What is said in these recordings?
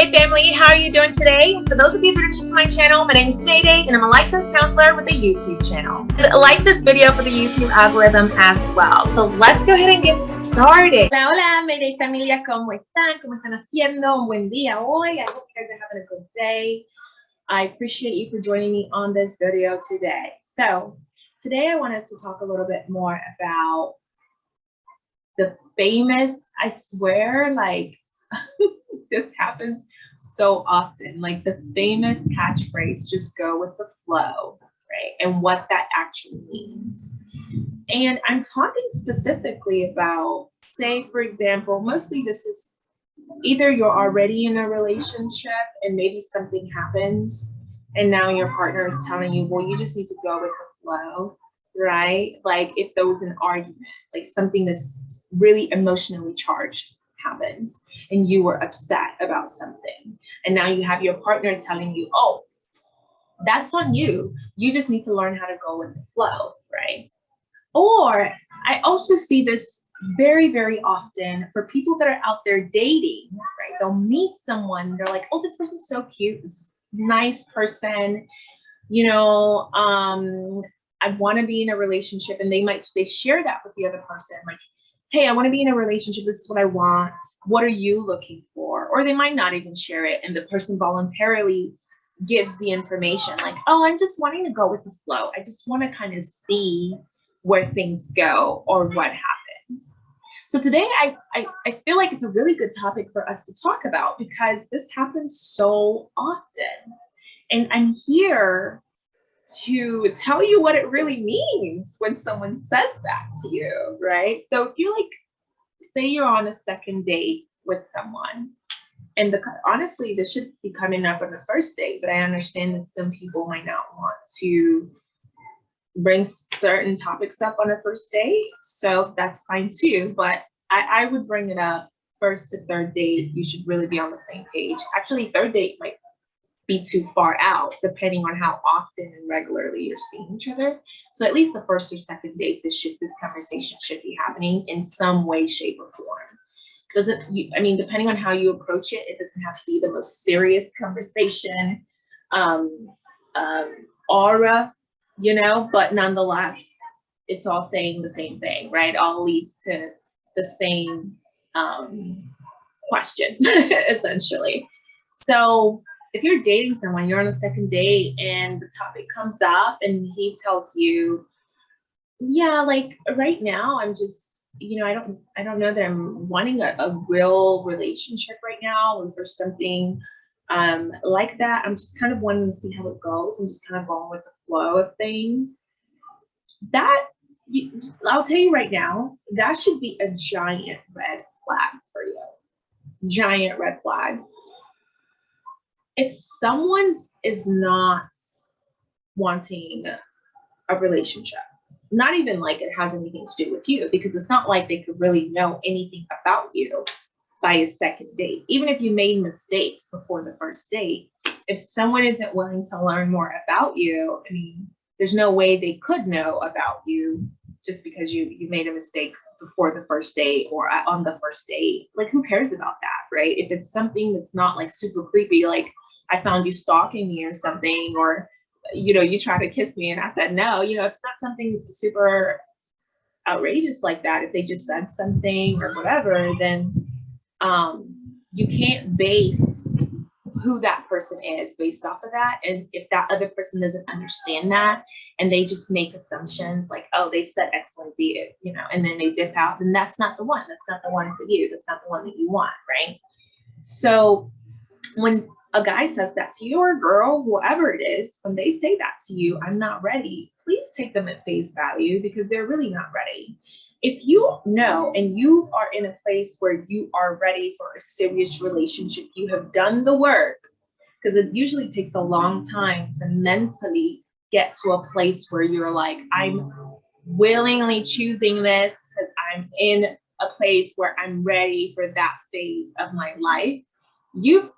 Mayday family, how are you doing today? For those of you that are new to my channel, my name is Mayday and I'm a licensed counselor with a YouTube channel. Like this video for the YouTube algorithm as well. So let's go ahead and get started. Hola, hola Mayday familia, ¿cómo están? ¿Cómo están haciendo? Un buen día hoy. I hope you guys are having a good day. I appreciate you for joining me on this video today. So today I wanted to talk a little bit more about the famous, I swear, like this happens so often. Like the famous catchphrase, just go with the flow, right? And what that actually means. And I'm talking specifically about, say, for example, mostly this is either you're already in a relationship and maybe something happens and now your partner is telling you, well, you just need to go with the flow, right? Like if there was an argument, like something that's really emotionally charged happens and you were upset about something. And now you have your partner telling you oh that's on you. You just need to learn how to go with the flow right? Or i also see this very very often for people that are out there dating right? They'll meet someone they're like oh this person's so cute. This nice person. You know um i want to be in a relationship and they might they share that with the other person like hey, I want to be in a relationship. This is what I want. What are you looking for? Or they might not even share it. And the person voluntarily gives the information like, oh, I'm just wanting to go with the flow. I just want to kind of see where things go or what happens. So today I, I, I feel like it's a really good topic for us to talk about because this happens so often. And I'm here to tell you what it really means when someone says that to you, right? So if you're like, say you're on a second date with someone, and the honestly, this should be coming up on the first date, but I understand that some people might not want to bring certain topics up on a first date, so that's fine too. But I, I would bring it up first to third date. You should really be on the same page. Actually, third date might be too far out, depending on how often and regularly you're seeing each other. So at least the first or second date, this should this conversation should be happening in some way, shape, or form. Doesn't you, I mean, depending on how you approach it, it doesn't have to be the most serious conversation, um, um, aura, you know, but nonetheless, it's all saying the same thing, right? All leads to the same um, question, essentially. So if you're dating someone, you're on a second date and the topic comes up and he tells you, yeah, like right now I'm just, you know, I don't, I don't know that I'm wanting a, a real relationship right now or something um, like that. I'm just kind of wanting to see how it goes. I'm just kind of going with the flow of things. That, I'll tell you right now, that should be a giant red flag for you. Giant red flag if someone is not wanting a relationship, not even like it has anything to do with you, because it's not like they could really know anything about you by a second date. Even if you made mistakes before the first date, if someone isn't willing to learn more about you, I mean, there's no way they could know about you just because you you made a mistake before the first date or on the first date. Like, who cares about that, right? If it's something that's not like super creepy, like I found you stalking me or something, or you know, you try to kiss me and I said no, you know, it's not something super outrageous like that. If they just said something or whatever, then um, you can't base who that person is based off of that. And if that other person doesn't understand that and they just make assumptions like, oh, they said X, Y, Z, you know, and then they dip out, and that's not the one. That's not the one for you. That's not the one that you want, right? So when a guy says that to you or a girl, whoever it is, when they say that to you, I'm not ready, please take them at face value because they're really not ready. If you know and you are in a place where you are ready for a serious relationship, you have done the work, because it usually takes a long time to mentally get to a place where you're like, I'm willingly choosing this because I'm in a place where I'm ready for that phase of my life. You've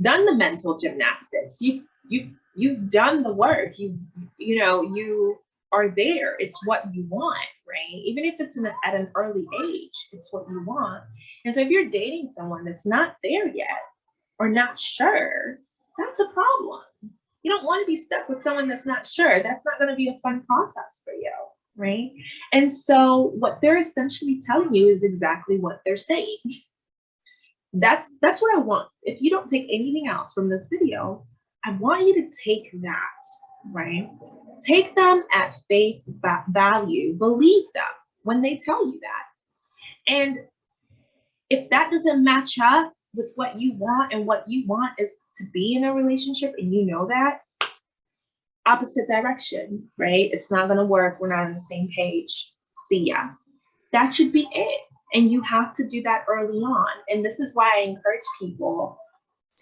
done the mental gymnastics. You you you've done the work. You you know you are there. It's what you want, right? Even if it's at an early age, it's what you want. And so if you're dating someone that's not there yet, or not sure, that's a problem. You don't want to be stuck with someone that's not sure. That's not going to be a fun process for you, right? And so what they're essentially telling you is exactly what they're saying. That's that's what I want. If you don't take anything else from this video, I want you to take that, right? Take them at face value. Believe them when they tell you that. And if that doesn't match up with what you want and what you want is to be in a relationship and you know that, opposite direction, right? It's not to work. We're not on the same page. See ya. That should be it. And you have to do that early on. And this is why I encourage people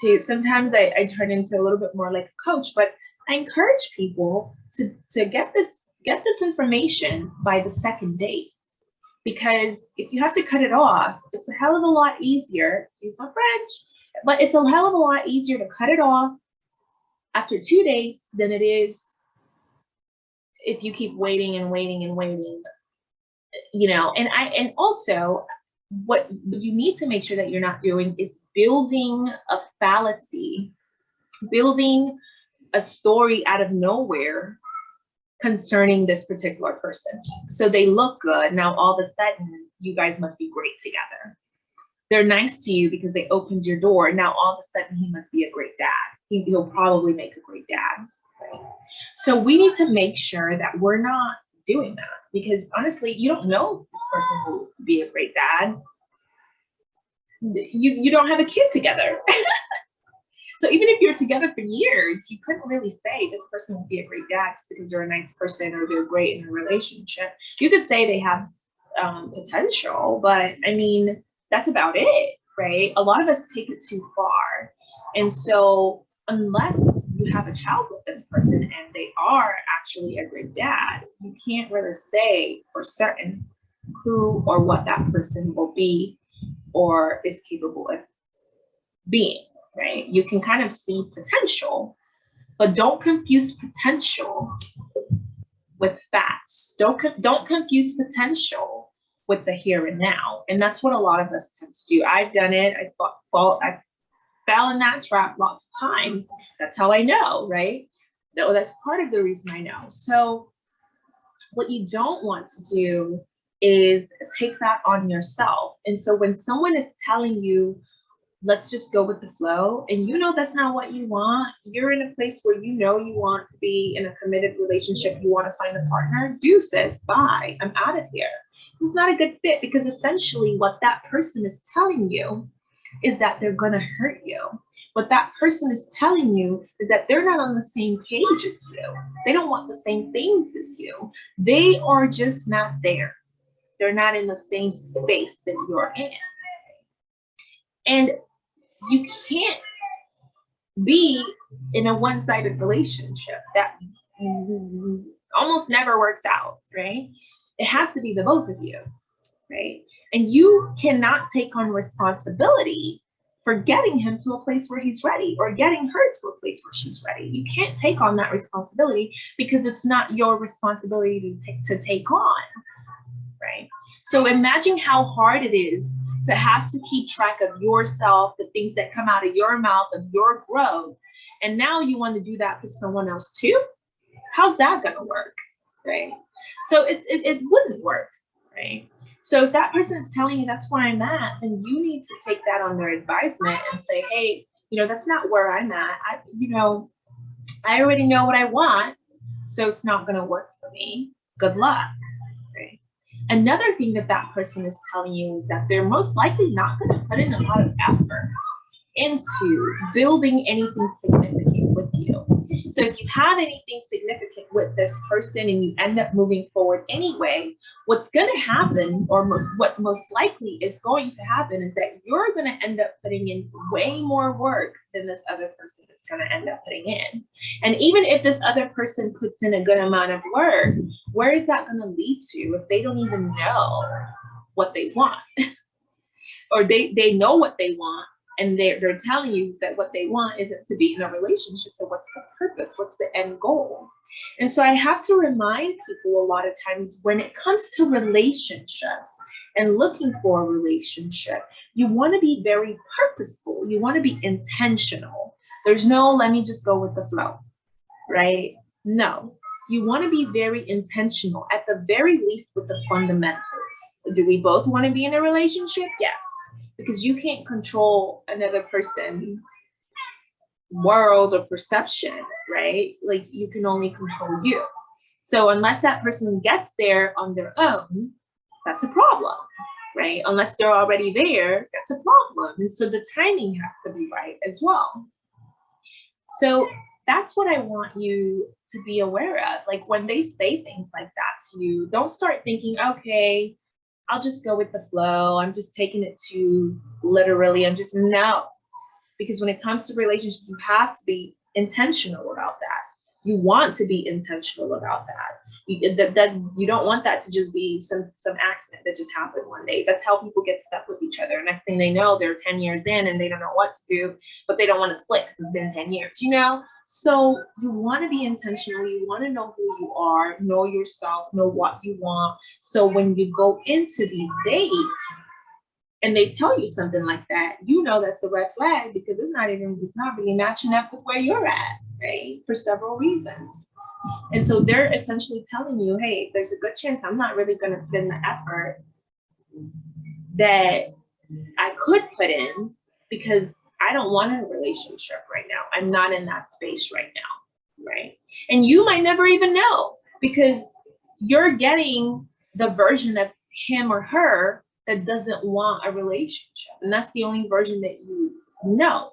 to sometimes I, I turn into a little bit more like a coach, but I encourage people to, to get this get this information by the second date. Because if you have to cut it off, it's a hell of a lot easier, excuse my French, but it's a hell of a lot easier to cut it off after two dates than it is if you keep waiting and waiting and waiting you know and i and also what you need to make sure that you're not doing is building a fallacy building a story out of nowhere concerning this particular person. So they look good. Now all of a sudden you guys must be great together. They're nice to you because they opened your door. Now all of a sudden he must be a great dad. He, he'll probably make a great dad. Right? so we need to make sure that we're not doing that because honestly, you don't know this person will be a great dad. You, you don't have a kid together. so even if you're together for years, you couldn't really say this person will be a great dad just because they're a nice person or they're great in a relationship. You could say they have um, potential, but I mean, that's about it, right? A lot of us take it too far. And so unless you have a child with this person and they are actually a great dad, you can't really say for certain who or what that person will be or is capable of being, right? You can kind of see potential, but don't confuse potential with facts. Don't, don't confuse potential with the here and now. And that's what a lot of us tend to do. I've done it. I well, I've fell in that trap lots of times. That's how I know, right? No, that's part of the reason I know. So what you don't want to do is take that on yourself. And so when someone is telling you, let's just go with the flow, and you know that's not what you want, you're in a place where you know you want to be in a committed relationship, you want to find a partner, deuces, bye, I'm out of here. It's not a good fit because essentially what that person is telling you is that they're going to hurt you. What that person is telling you is that they're not on the same page as you. They don't want the same things as you. They are just not there. They're not in the same space that you're in. And you can't be in a one-sided relationship that almost never works out, right? It has to be the both of you, right? And you cannot take on responsibility for getting him to a place where he's ready or getting her to a place where she's ready. You can't take on that responsibility because it's not your responsibility to take, to take on, right? So imagine how hard it is to have to keep track of yourself, the things that come out of your mouth, of your growth. And now you want to do that for someone else too? How's that going to work, right? So it, it, it wouldn't work, right? So if that person is telling you that's where I'm at, then you need to take that on their advisement and say, hey, you know, that's not where I'm at. I, you know, I already know what I want, so it's not going to work for me. Good luck. Another thing that that person is telling you is that they're most likely not going to put in a lot of effort into building anything significant with you. So if you have anything significant with this person and you end up moving forward anyway, what's going to happen or most what most likely is going to happen is that you're going to end up putting in way more work than this other person is going to end up putting in. And even if this other person puts in a good amount of work, where is that going to lead to if they don't even know what they want? or they, they know what they want and they're, they're telling you that what they want isn't to be in a relationship. So what's the purpose? What's the end goal? And so I have to remind people a lot of times when it comes to relationships, and looking for a relationship, you want to be very purposeful. You want to be intentional. There's no, let me just go with the flow, right? No, you want to be very intentional, at the very least with the fundamentals. Do we both want to be in a relationship? Yes, because you can't control another person's world or perception, right? Like you can only control you. So unless that person gets there on their own, that's a problem, right? Unless they're already there, that's a problem. And so the timing has to be right as well. So that's what I want you to be aware of. Like when they say things like that to you, don't start thinking, okay, I'll just go with the flow. I'm just taking it too literally. I'm just no. Because when it comes to relationships, you have to be intentional about that. You want to be intentional about that. You, that, that you don't want that to just be some some accident that just happened one day. That's how people get stuck with each other. Next thing they know, they're 10 years in and they don't know what to do, but they don't want to split because it's been 10 years, you know? So you want to be intentional. You want to know who you are, know yourself, know what you want. So when you go into these dates and they tell you something like that, you know that's a red flag because it's not even it's not really matching up with where you're at, right? For several reasons. And so they're essentially telling you, hey, there's a good chance I'm not really going to put in the effort that I could put in because I don't want a relationship right now. I'm not in that space right now, right? And you might never even know because you're getting the version of him or her that doesn't want a relationship. And that's the only version that you know.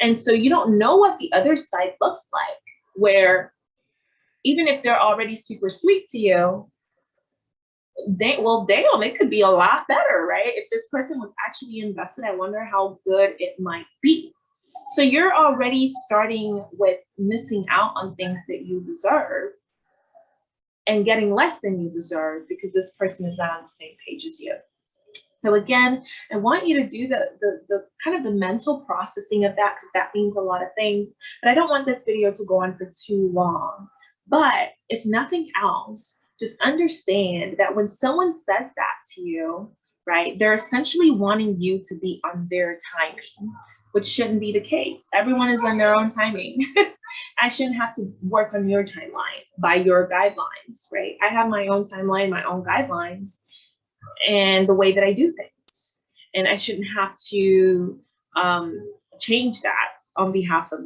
And so you don't know what the other side looks like, where even if they're already super sweet to you, they well damn it could be a lot better right? If this person was actually invested i wonder how good it might be. So you're already starting with missing out on things that you deserve and getting less than you deserve because this person is not on the same page as you. So again i want you to do the the, the kind of the mental processing of that because that means a lot of things but i don't want this video to go on for too long. But if nothing else just understand that when someone says that to you, right, they're essentially wanting you to be on their timing, which shouldn't be the case. Everyone is on their own timing. I shouldn't have to work on your timeline by your guidelines, right? I have my own timeline, my own guidelines, and the way that I do things. And I shouldn't have to um, change that on behalf of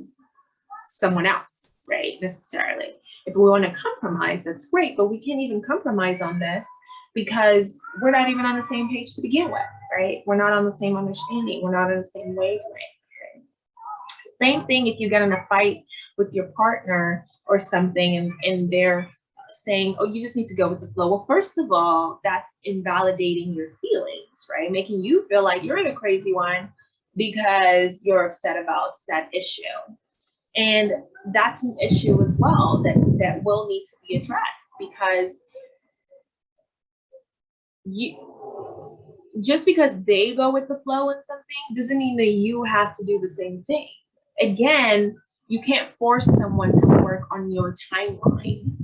someone else, right? Necessarily. If we want to compromise, that's great, but we can't even compromise on this because we're not even on the same page to begin with, right? We're not on the same understanding. We're not on the same wavelength. Okay? Same thing if you get in a fight with your partner or something and, and they're saying, oh, you just need to go with the flow. Well, first of all, that's invalidating your feelings, right? Making you feel like you're in a crazy one because you're upset about said issue. And that's an issue as well that, that will need to be addressed because you just because they go with the flow in something doesn't mean that you have to do the same thing. Again, you can't force someone to work on your timeline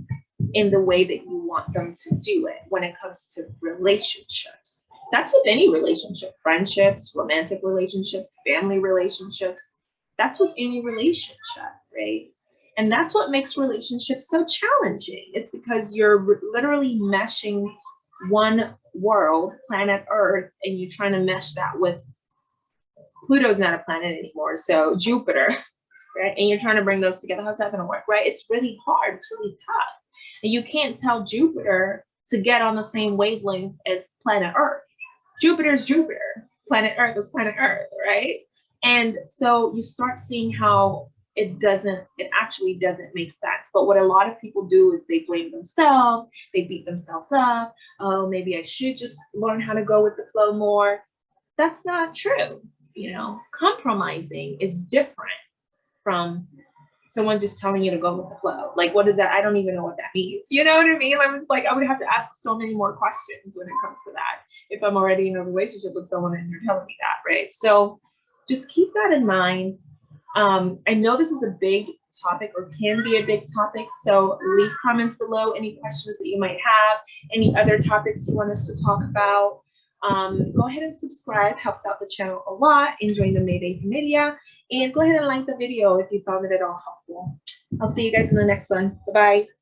in the way that you want them to do it when it comes to relationships. That's with any relationship, friendships, romantic relationships, family relationships. That's with any relationship, right? And that's what makes relationships so challenging. It's because you're literally meshing one world, planet Earth, and you're trying to mesh that with Pluto's not a planet anymore, so Jupiter, right? And you're trying to bring those together. How's that going to work, right? It's really hard. It's really tough. And you can't tell Jupiter to get on the same wavelength as planet Earth. Jupiter's Jupiter, planet Earth is planet Earth, right? And so you start seeing how it doesn't, it actually doesn't make sense. But what a lot of people do is they blame themselves, they beat themselves up. Oh, maybe I should just learn how to go with the flow more. That's not true. You know, compromising is different from someone just telling you to go with the flow. Like, what is that? I don't even know what that means. You know what I mean? I'm just like, I would have to ask so many more questions when it comes to that if I'm already in a relationship with someone and you're telling me that, right? So just keep that in mind. Um, I know this is a big topic or can be a big topic, so leave comments below any questions that you might have, any other topics you want us to talk about. Um, go ahead and subscribe, helps out the channel a lot in joining the Mayday Media. And go ahead and like the video if you found it at all helpful. I'll see you guys in the next one. Bye-bye.